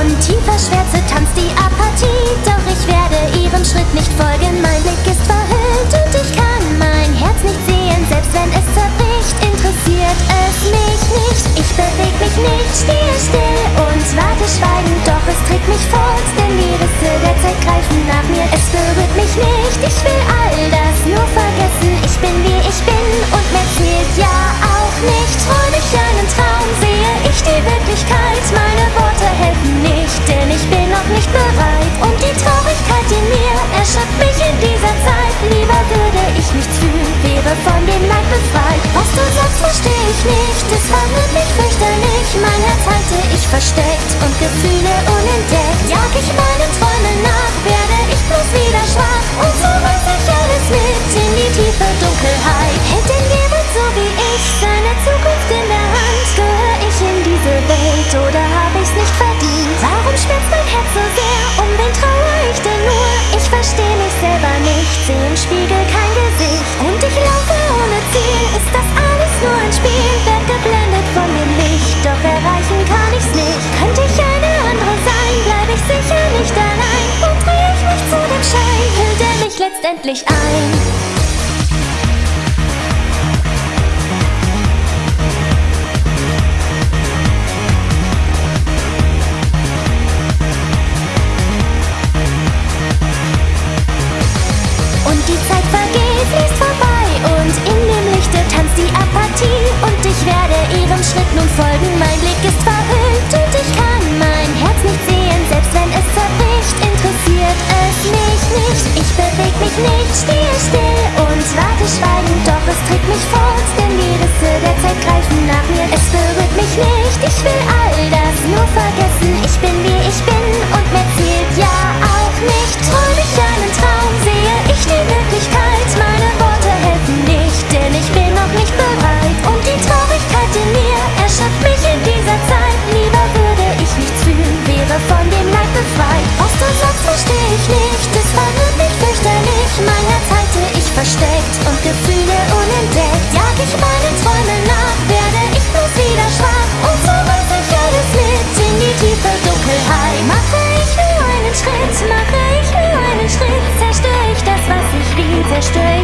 grauen, tiefer Schwärze tanzt die Apathie. Doch ich werde ihrem Schritt nicht folgen, mein Blick ist verhüllt und ich kann mein Herz nicht sehen. Selbst wenn es zerbricht, interessiert es mich nicht. Ich beweg mich nicht, stehe still und warte schweigend. Doch es trägt mich fort, denn die Risse der Zeit greifen nach mir. Es berührt mich nicht, ich will. Ich nicht, es verwirrt mich fürchterlich. Mein Herz halte ich versteckt und Gefühle unentdeckt. Jag ich meinen Träumen nach, werde ich bloß wieder schwach und so reiß ich alles mit in die tiefe Dunkelheit. Hält denn jemand so wie ich seine Zukunft in der Hand? Gehöre ich in diese Welt oder habe ich's nicht verdient? Warum schmerzt mein Herz so sehr? Um wen traue ich denn nur? Ich verstehe mich selber nicht, sehe im Spiegel kein letztendlich ein. Mich nicht, versteckt und Gefühle unentdeckt. Jag ich meinen Träumen nach, werde ich bloß wieder schwach. Und so reiß ich alles mit in die tiefe Dunkelheit. Mache ich nur einen Schritt, mache ich nur einen Schritt Zerstöre ich das, was ich lieb, zerstöre